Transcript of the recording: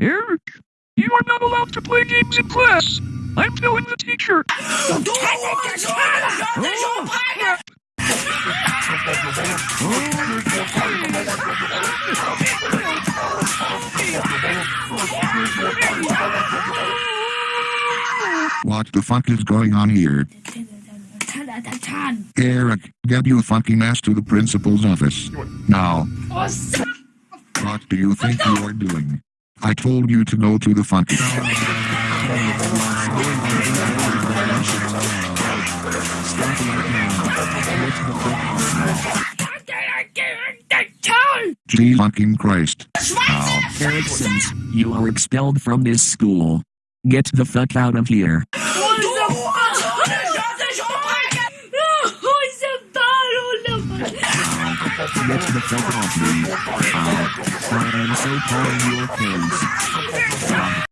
Eric, you are not allowed to play games in class. I'm telling the teacher. Don't What the fuck is going on here? Eric, get your fucking ass to the principal's office. Now. Oh, what do you think you are doing? I told you to go to the fuck. Gee fucking Christ. Now, Erickson's, you are expelled from this school. Get the fuck out of here. Get the fuck. So upon your face.